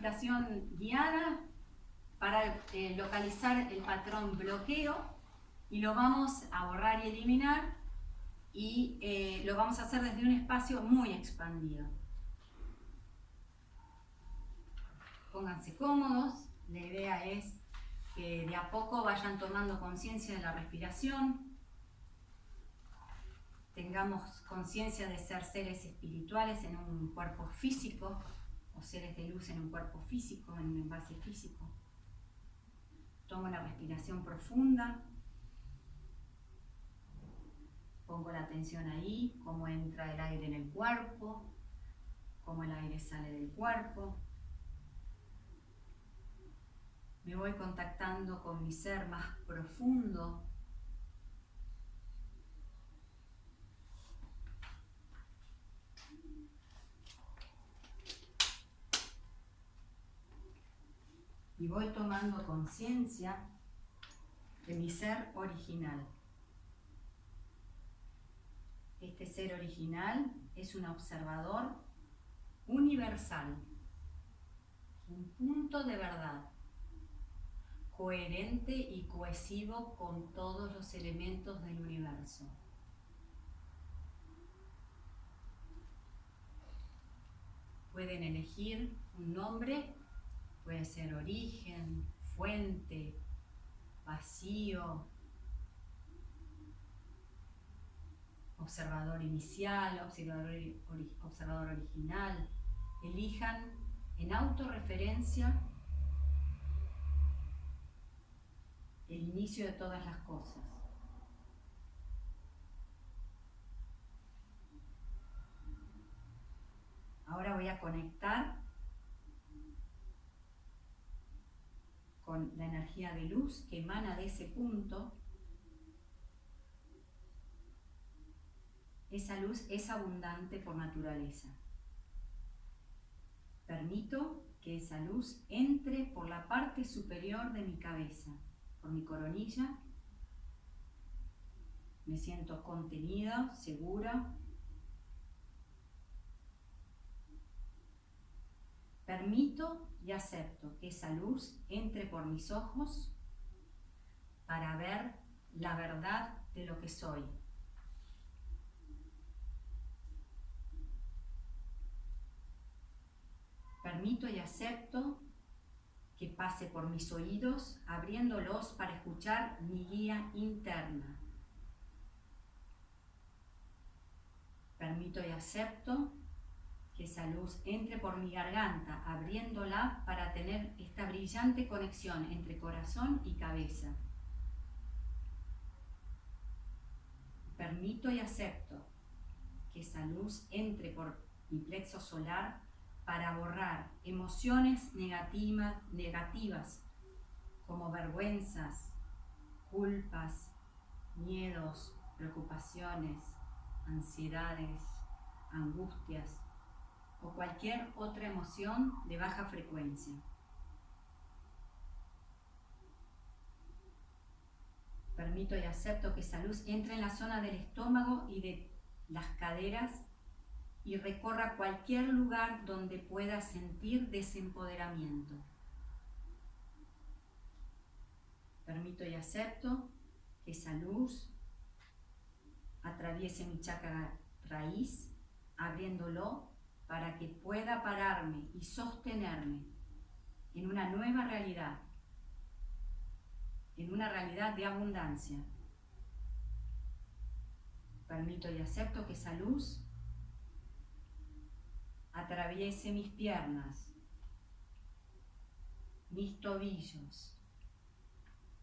meditación guiada para eh, localizar el patrón bloqueo y lo vamos a borrar y eliminar y eh, lo vamos a hacer desde un espacio muy expandido. Pónganse cómodos, la idea es que de a poco vayan tomando conciencia de la respiración, tengamos conciencia de ser seres espirituales en un cuerpo físico seres de luz en un cuerpo físico, en un envase físico. Tomo la respiración profunda. Pongo la atención ahí, cómo entra el aire en el cuerpo, cómo el aire sale del cuerpo. Me voy contactando con mi ser más profundo, y voy tomando conciencia de mi ser original. Este ser original es un observador universal, un punto de verdad, coherente y cohesivo con todos los elementos del universo. Pueden elegir un nombre Puede ser origen, fuente, vacío, observador inicial, observador, observador original. Elijan en autorreferencia el inicio de todas las cosas. Ahora voy a conectar con la energía de luz que emana de ese punto, esa luz es abundante por naturaleza. Permito que esa luz entre por la parte superior de mi cabeza, por mi coronilla. Me siento contenida, segura, Permito y acepto que esa luz entre por mis ojos para ver la verdad de lo que soy. Permito y acepto que pase por mis oídos, abriéndolos para escuchar mi guía interna. Permito y acepto que esa luz entre por mi garganta, abriéndola para tener esta brillante conexión entre corazón y cabeza. Permito y acepto que esa luz entre por mi plexo solar para borrar emociones negativas, negativas como vergüenzas, culpas, miedos, preocupaciones, ansiedades, angustias, o cualquier otra emoción de baja frecuencia. Permito y acepto que esa luz entre en la zona del estómago y de las caderas y recorra cualquier lugar donde pueda sentir desempoderamiento. Permito y acepto que esa luz atraviese mi chakra raíz, abriéndolo para que pueda pararme y sostenerme en una nueva realidad, en una realidad de abundancia. Permito y acepto que esa luz atraviese mis piernas, mis tobillos,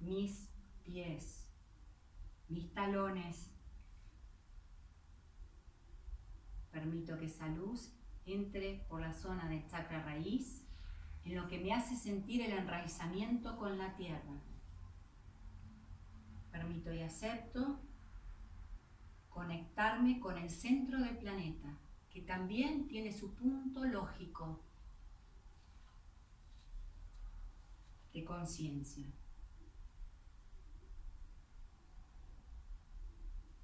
mis pies, mis talones. Permito que esa luz entre por la zona del chakra raíz, en lo que me hace sentir el enraizamiento con la tierra. Permito y acepto conectarme con el centro del planeta, que también tiene su punto lógico de conciencia.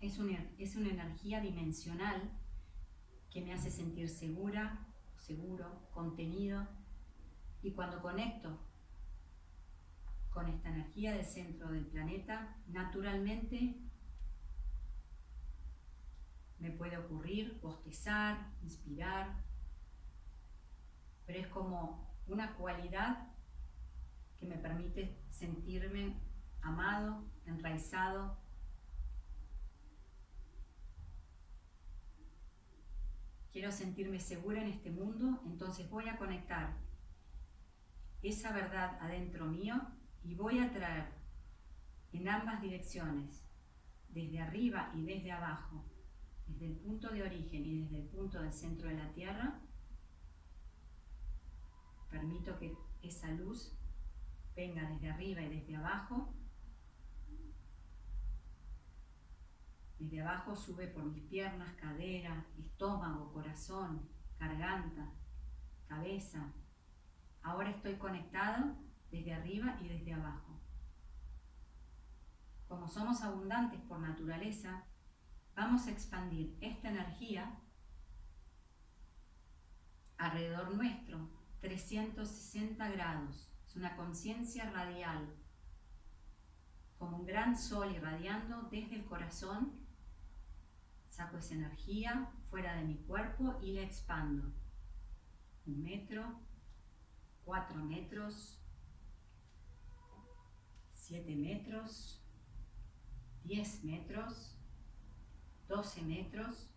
Es es una energía dimensional que me hace sentir segura, seguro, contenido. Y cuando conecto con esta energía del centro del planeta, naturalmente me puede ocurrir bostezar, inspirar, pero es como una cualidad que me permite sentirme amado, enraizado. Quiero sentirme segura en este mundo, entonces voy a conectar esa verdad adentro mío y voy a traer en ambas direcciones, desde arriba y desde abajo, desde el punto de origen y desde el punto del centro de la Tierra, permito que esa luz venga desde arriba y desde abajo. Desde abajo sube por mis piernas, cadera, estómago, corazón, garganta, cabeza. Ahora estoy conectado desde arriba y desde abajo. Como somos abundantes por naturaleza, vamos a expandir esta energía alrededor nuestro, 360 grados. Es una conciencia radial, como un gran sol irradiando desde el corazón. Saco esa energía fuera de mi cuerpo y la expando. Un metro, cuatro metros, 7 metros, 10 metros, 12 metros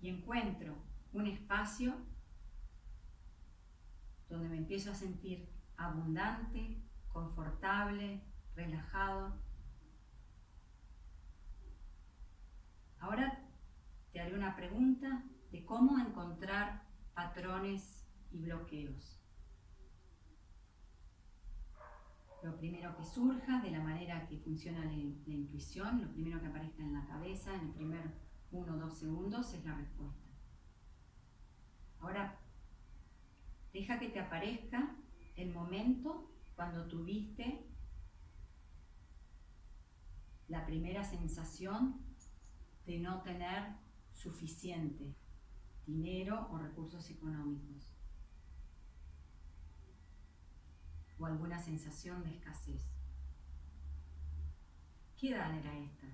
y encuentro un espacio donde me empiezo a sentir abundante, confortable, relajado. Ahora te haré una pregunta de cómo encontrar patrones y bloqueos. lo primero que surja, de la manera que funciona la, intuición, lo primero que aparezca en la cabeza, en el primer uno o dos segundos, es la respuesta. Ahora, deja que te aparezca el momento cuando tuviste la primera sensación de no tener suficiente dinero o recursos económicos. o alguna sensación de escasez. ¿Qué edad era esta?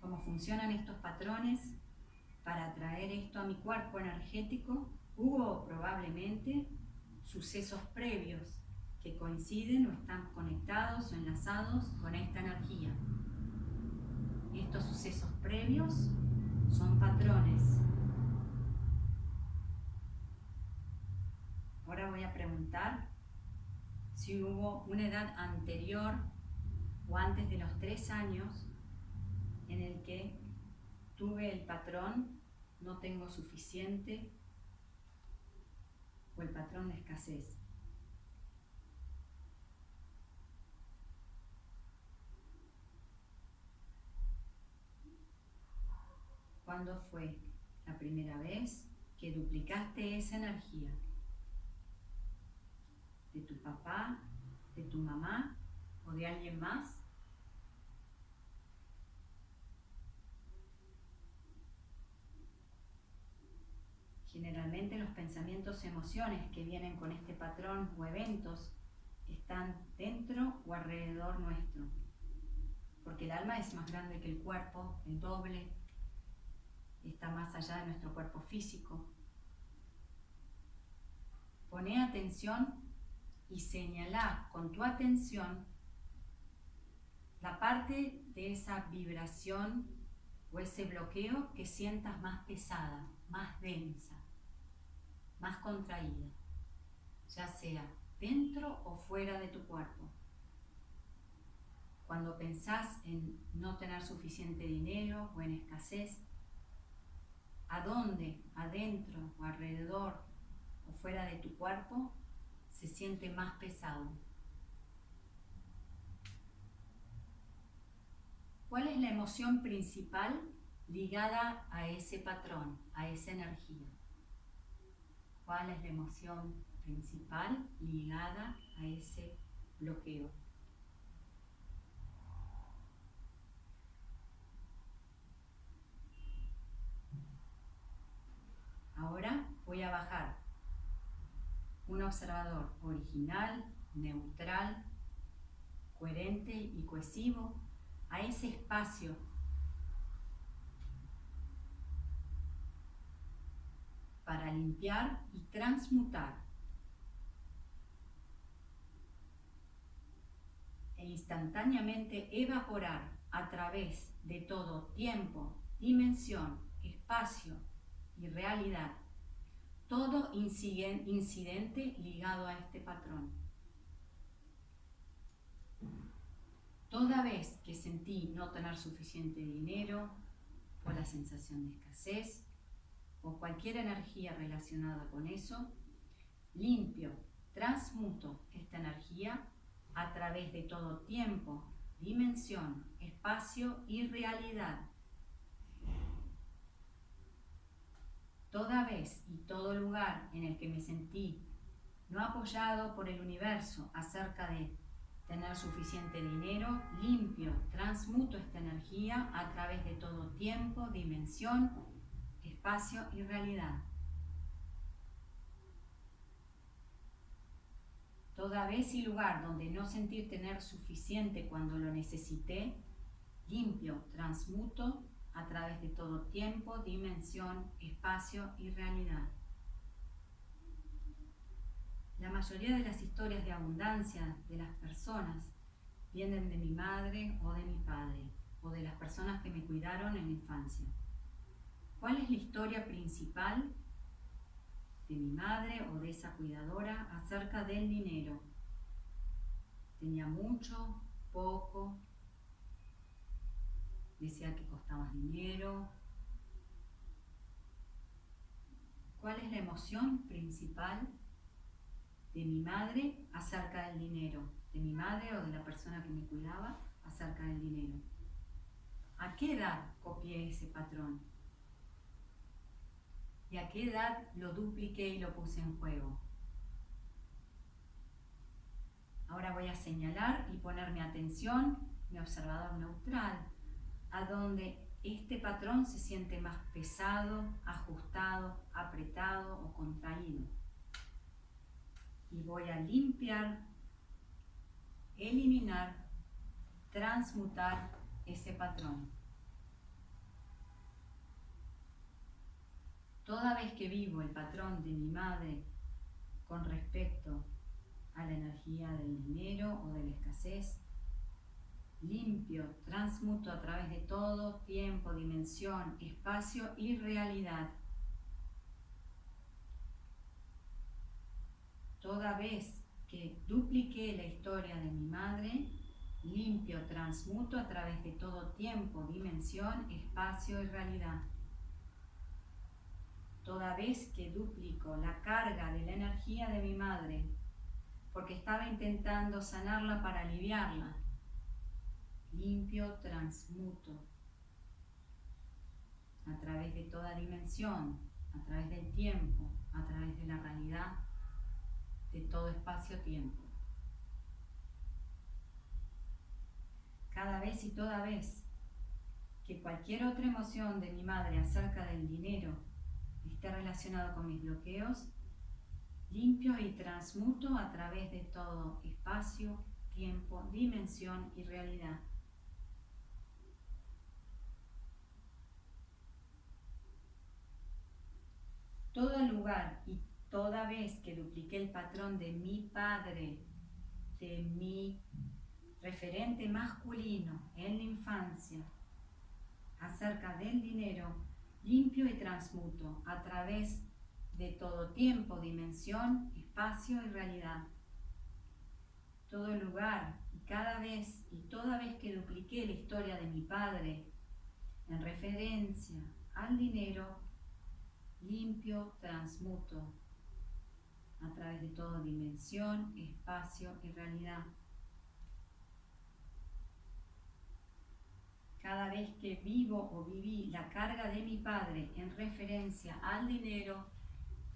¿Cómo funcionan estos patrones para traer esto a mi cuerpo energético? Hubo probablemente sucesos previos que coinciden o están conectados o enlazados con esta energía. Estos sucesos previos son patrones. Ahora voy a preguntar si hubo una edad anterior o antes de los tres años en el que tuve el patrón no tengo suficiente o el patrón de escasez. ¿Cuándo fue la primera vez que duplicaste esa energía? ¿De tu papá, de tu mamá o de alguien más? Generalmente los pensamientos emociones que vienen con este patrón o eventos están dentro o alrededor nuestro. Porque el alma es más grande que el cuerpo, el doble, está más allá de nuestro cuerpo físico. Pone atención y señala con tu atención la parte de esa vibración o ese bloqueo que sientas más pesada, más densa, más contraída, ya sea dentro o fuera de tu cuerpo. Cuando pensás en no tener suficiente dinero o en escasez, a dónde, adentro o alrededor o fuera de tu cuerpo, se siente más pesado. ¿Cuál es la emoción principal ligada a ese patrón, a esa energía? Cuál es la emoción principal ligada a ese bloqueo. Ahora voy a bajar un observador original, neutral, coherente y cohesivo a ese espacio para limpiar y transmutar e instantáneamente evaporar a través de todo tiempo, dimensión, espacio y realidad todo incidente ligado a este patrón. Toda vez que sentí no tener suficiente dinero, o la sensación de escasez, o cualquier energía relacionada con eso, limpio, transmuto esta energía a través de todo tiempo, dimensión, espacio y realidad. Toda vez y todo lugar en el que me sentí no apoyado por el universo acerca de tener suficiente dinero, limpio, transmuto esta energía a través de todo tiempo, dimensión, espacio y realidad. Toda vez y lugar donde no sentir tener suficiente cuando lo necesité, limpio, transmuto a través de todo tiempo, dimensión, espacio y realidad. La mayoría de las historias de abundancia de las personas vienen de mi madre o de mi padre, o de las personas que me cuidaron en la infancia. ¿Cuál es la historia principal de mi madre o de esa cuidadora acerca del dinero. Tenía mucho, poco, decía que costaba dinero. ¿Cuál es la emoción principal de mi madre acerca del dinero? De mi madre o de la persona que me cuidaba acerca del dinero. ¿A qué edad copié ese patrón? A qué edad lo dupliqué y lo puse en juego. Ahora voy a señalar y poner mi atención, mi observador neutral, a donde este patrón se siente más pesado, ajustado, apretado o contraído. Y voy a limpiar, eliminar, transmutar ese patrón. Toda vez que vivo el patrón de mi madre con respecto a la energía del dinero o de la escasez, limpio, transmuto a través de todo tiempo, dimensión, espacio y realidad. Toda vez que dupliqué la historia de mi madre, limpio, transmuto a través de todo tiempo, dimensión, espacio y realidad toda vez que duplico la carga de la energía de mi madre, porque estaba intentando sanarla para aliviarla. Limpio, transmuto a través de toda dimensión, a través del tiempo, a través de la realidad, de todo espacio-tiempo. Cada vez y toda vez que cualquier otra emoción de mi madre acerca del dinero esté relacionado con mis bloqueos, limpio y transmuto a través de todo espacio, tiempo, dimensión y realidad. Todo lugar y toda vez que dupliqué el patrón de mi padre, de mi referente masculino en la infancia, acerca del dinero, limpio y transmuto a través de todo tiempo, dimensión, espacio y realidad. Todo lugar y cada vez y toda vez que dupliqué la historia de mi padre en referencia al dinero, limpio, transmuto a través de toda dimensión, espacio y realidad. Cada vez que vivo o viví la carga de mi padre en referencia al dinero,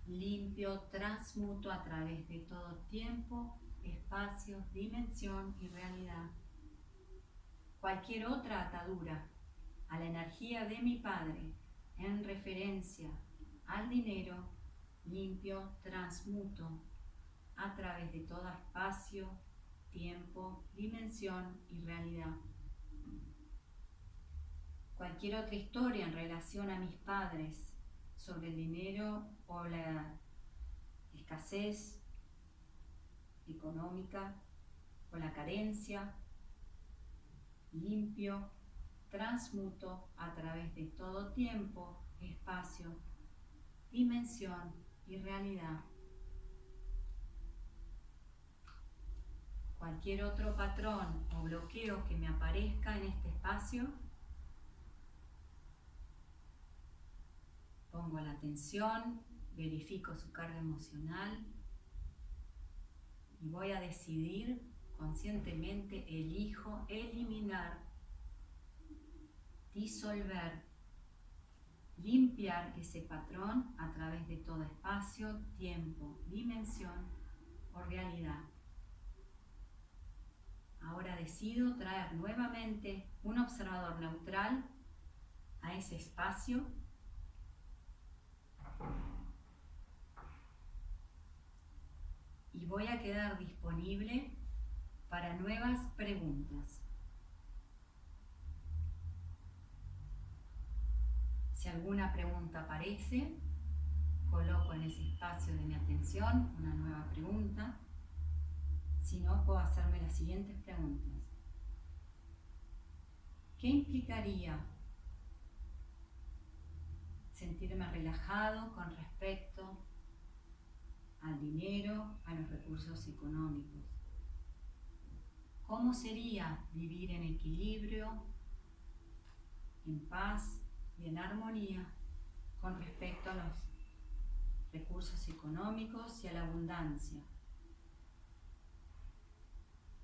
limpio, transmuto a través de todo tiempo, espacio, dimensión y realidad. Cualquier otra atadura a la energía de mi Padre en referencia al dinero, limpio, transmuto a través de todo espacio, tiempo, dimensión y realidad. Cualquier otra historia en relación a mis padres sobre el dinero o la escasez económica o la carencia, limpio, transmuto a través de todo tiempo, espacio, dimensión y realidad. Cualquier otro patrón o bloqueo que me aparezca en este espacio, pongo la atención, verifico su carga emocional y voy a decidir conscientemente, elijo eliminar, disolver, limpiar ese patrón a través de todo espacio, tiempo, dimensión o realidad. Ahora decido traer nuevamente un observador neutral a ese espacio y voy a quedar disponible para nuevas preguntas. Si alguna pregunta aparece, coloco en ese espacio de mi atención una nueva pregunta. Si no, puedo hacerme las siguientes preguntas. ¿Qué implicaría sentirme relajado con respecto al dinero, a los recursos económicos? ¿Cómo sería vivir en equilibrio, en paz y en armonía con respecto a los recursos económicos y a la abundancia?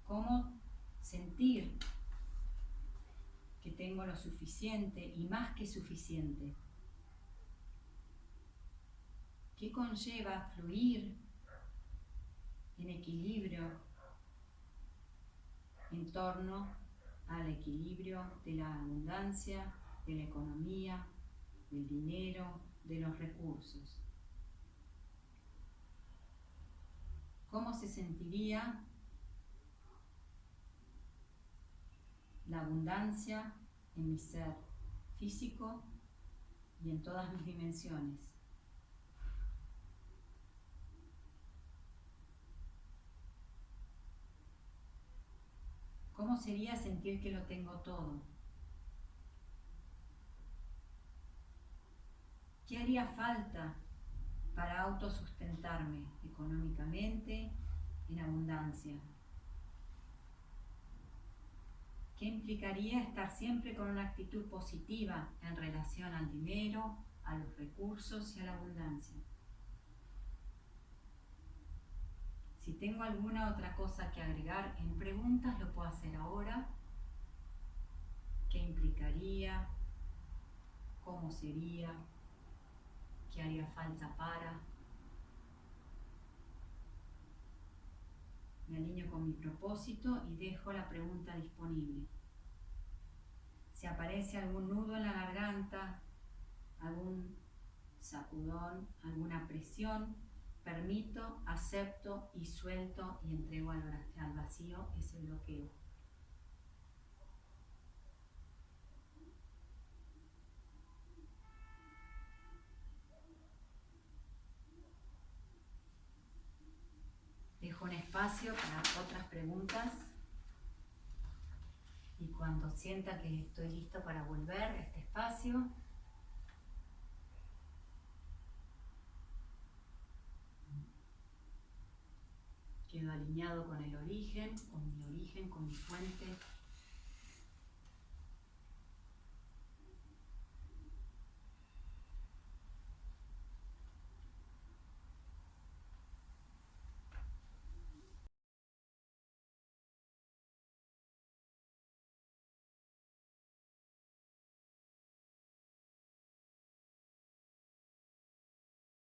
¿Cómo sentir que tengo lo suficiente y más que suficiente? ¿Qué conlleva fluir en equilibrio en torno al equilibrio de la abundancia, de la economía, del dinero, de los recursos. ¿Cómo se sentiría la abundancia en mi ser físico y en todas mis dimensiones? ¿Cómo sería sentir que lo tengo todo? ¿Qué haría falta para autosustentarme económicamente en abundancia? ¿Qué implicaría estar siempre con una actitud positiva en relación al dinero, a los recursos y a la abundancia? Si tengo alguna otra cosa que agregar en preguntas, lo puedo hacer ahora. ¿Qué implicaría? ¿Cómo sería? ¿Qué haría falta para? Me alineo con mi propósito y dejo la pregunta disponible. Si aparece algún nudo en la garganta, algún sacudón, alguna presión, Permito, acepto y suelto y entrego al, vacío ese bloqueo. Dejo un espacio para otras preguntas y cuando sienta que estoy listo para volver a este espacio, quedo alineado con el origen, con mi origen, con mi fuente,